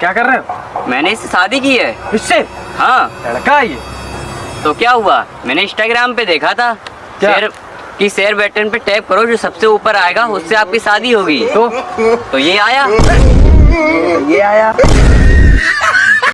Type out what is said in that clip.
क्या कर रहे हो? मैंने इससे शादी की है। इससे? हाँ। लड़का ये। तो क्या हुआ? मैंने इंस्टाग्राम पे देखा था। क्या? शेयर कि शेयर बटन पे टैप करो जो सबसे ऊपर आएगा उससे आपकी शादी होगी। तो? तो ये आया। ये आया।